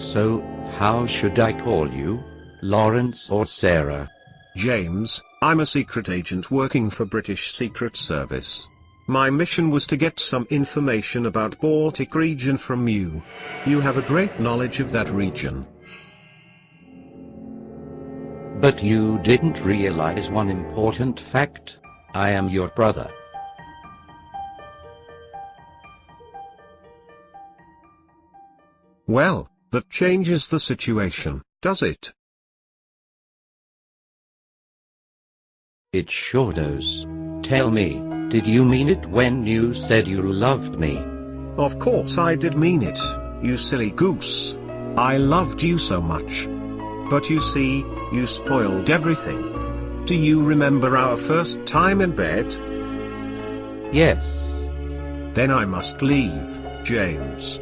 So, how should I call you? Lawrence or Sarah? James, I'm a secret agent working for British Secret Service. My mission was to get some information about Baltic region from you. You have a great knowledge of that region. But you didn't realize one important fact. I am your brother. Well, that changes the situation, does it? It sure does. Tell me, did you mean it when you said you loved me? Of course I did mean it, you silly goose. I loved you so much. But you see, you spoiled everything. Do you remember our first time in bed? Yes. Then I must leave, James.